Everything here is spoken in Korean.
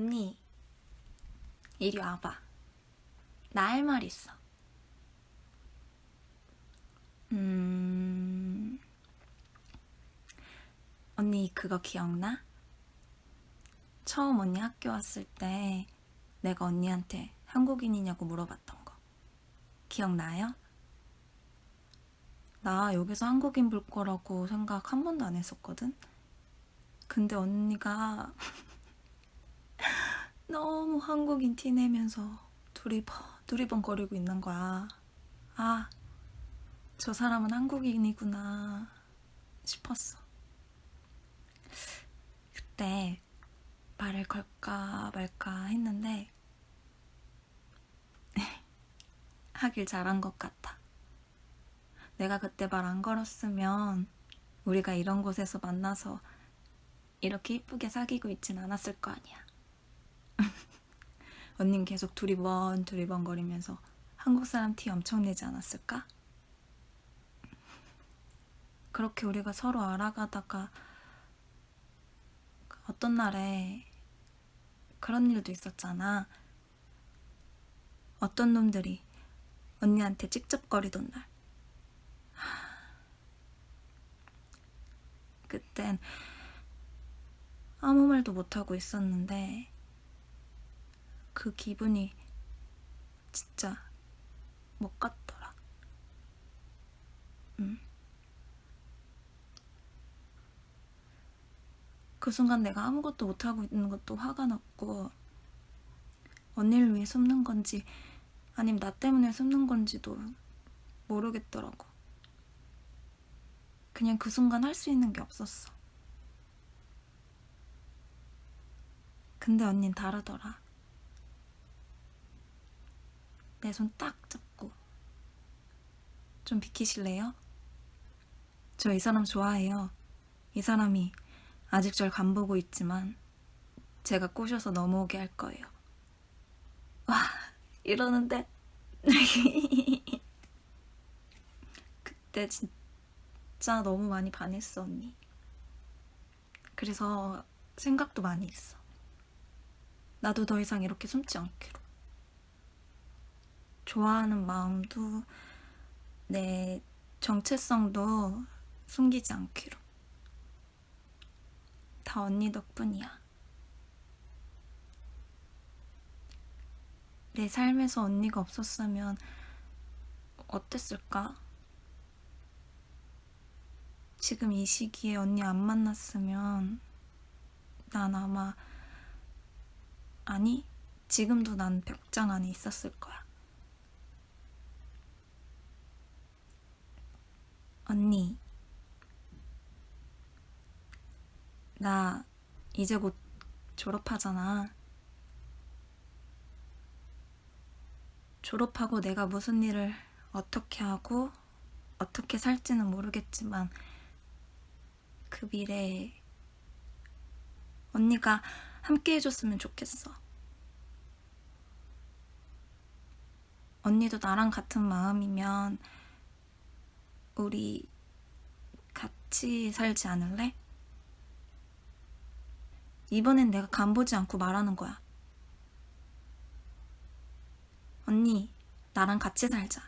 언니, 이리 와봐. 나 할 말 있어. 음, 언니 그거 기억나? 처음 언니 학교 왔을 때 내가 언니한테 한국인이냐고 물어봤던 거. 기억나요? 나 여기서 한국인 볼 거라고 생각 한 번도 안 했었거든? 근데 언니가 너무 한국인 티 내면서 두리번 두리번 거리고 있는 거야. 아, 저 사람은 한국인이구나 싶었어. 그때 말을 걸까 말까 했는데 하길 잘한 것 같아. 내가 그때 말 안 걸었으면 우리가 이런 곳에서 만나서 이렇게 이쁘게 사귀고 있진 않았을 거 아니야. 언닌 계속 두리번 두리번 거리면서 한국 사람 티 엄청 내지 않았을까? 그렇게 우리가 서로 알아가다가 어떤 날에 그런 일도 있었잖아. 어떤 놈들이 언니한테 찝쩍거리던 날. 그땐 아무 말도 못하고 있었는데 그 기분이 진짜 못 갔더라. 음. 그 순간 내가 아무것도 못하고 있는 것도 화가 났고 언니를 위해 숨는 건지 아니면 나 때문에 숨는 건지도 모르겠더라고. 그냥 그 순간 할 수 있는 게 없었어. 근데 언닌 다르더라. 내 손 딱 잡고 좀 비키실래요? 저 이 사람 좋아해요. 이 사람이 아직 절 간보고 있지만 제가 꼬셔서 넘어오게 할 거예요. 와 이러는데 그때 진짜 너무 많이 반했어 언니. 그래서 생각도 많이 했어. 나도 더 이상 이렇게 숨지 않기로. 좋아하는 마음도 내 정체성도 숨기지 않기로. 다 언니 덕분이야. 내 삶에서 언니가 없었으면 어땠을까? 지금 이 시기에 언니 안 만났으면 난 아마 아니 지금도 난 벽장 안에 있었을 거야. 언니 나 이제 곧 졸업하잖아. 졸업하고 내가 무슨 일을 어떻게 하고 어떻게 살지는 모르겠지만 그 미래에 언니가 함께 해줬으면 좋겠어. 언니도 나랑 같은 마음이면 우리 같이 살지 않을래? 이번엔 내가 간보지 않고 말하는 거야. 언니, 나랑 같이 살자.